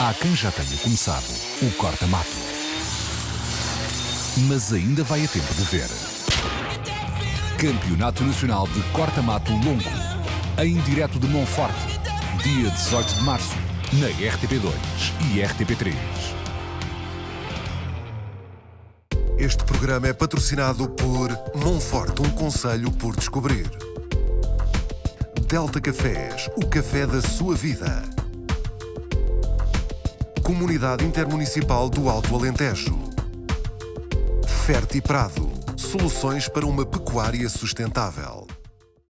Há quem já tenha começado o corta-mato. Mas ainda vai a tempo de ver. Campeonato Nacional de Corta-Mato Longo. Em direto de Monforte. Dia 18 de março. Na RTP2 e RTP3. Este programa é patrocinado por Monforte, um conselho por descobrir. Delta Cafés, o café da sua vida. Comunidade Intermunicipal do Alto Alentejo. Ferti Prado, soluções para uma pecuária sustentável.